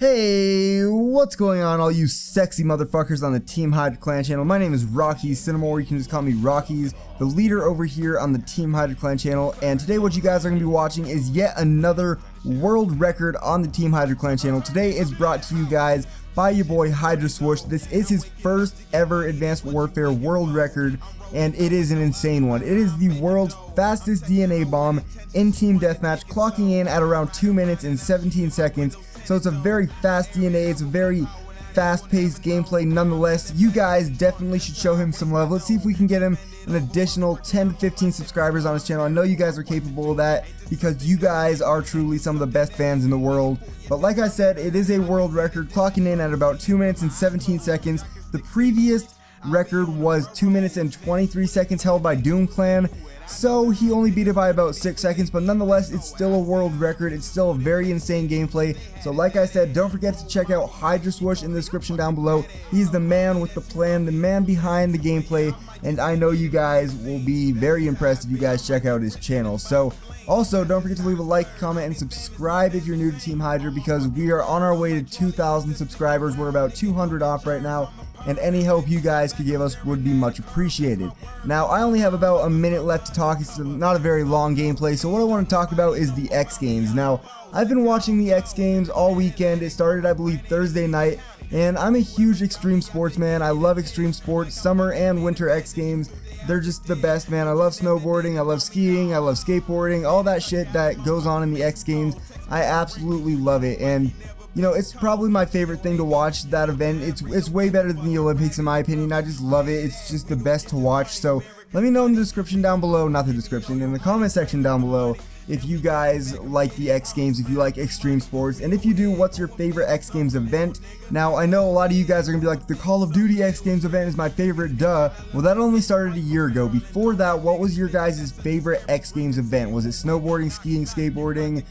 Hey, what's going on all you sexy motherfuckers on the Team Hydra Clan channel? My name is Rocky Cinema, or you can just call me Rockies, the leader over here on the Team Hydra Clan channel. And today what you guys are going to be watching is yet another world record on the Team Hydra Clan channel. Today is brought to you guys by your boy Hydra Swoosh. This is his first ever Advanced Warfare world record, and it is an insane one. It is the world's fastest DNA bomb in Team Deathmatch, clocking in at around 2 minutes and 17 seconds so it's a very fast DNA, it's a very fast-paced gameplay nonetheless. You guys definitely should show him some love. Let's see if we can get him an additional 10 to 15 subscribers on his channel. I know you guys are capable of that because you guys are truly some of the best fans in the world. But like I said, it is a world record, clocking in at about 2 minutes and 17 seconds. The previous record was 2 minutes and 23 seconds held by Doom Clan. So he only beat it by about 6 seconds, but nonetheless, it's still a world record. It's still a very insane gameplay. So like I said, don't forget to check out Hydra Swoosh in the description down below. He's the man with the plan, the man behind the gameplay, and I know you guys will be very impressed if you guys check out his channel. So also, don't forget to leave a like, comment, and subscribe if you're new to Team Hydra because we are on our way to 2,000 subscribers. We're about 200 off right now, and any help you guys could give us would be much appreciated. Now, I only have about a minute left to talk. It's not a very long gameplay, so what I want to talk about is the X Games. Now, I've been watching the X Games all weekend. It started, I believe, Thursday night, and I'm a huge extreme sports man. I love extreme sports, summer and winter X Games. They're just the best, man. I love snowboarding, I love skiing, I love skateboarding, all that shit that goes on in the X Games. I absolutely love it, and you know, it's probably my favorite thing to watch that event. It's it's way better than the Olympics in my opinion. I just love it. It's just the best to watch. So let me know in the description down below, not the description, in the comment section down below if you guys like the X Games, if you like extreme sports, and if you do, what's your favorite X Games event? Now, I know a lot of you guys are going to be like, the Call of Duty X Games event is my favorite, duh. Well, that only started a year ago. Before that, what was your guys' favorite X Games event? Was it snowboarding, skiing, skateboarding,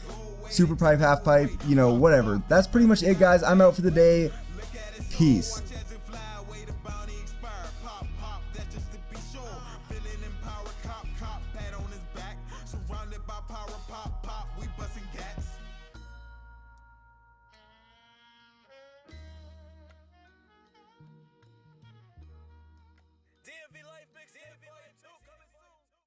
super pipe, half pipe, you know, whatever. That's pretty much it, guys. I'm out for the day. Peace.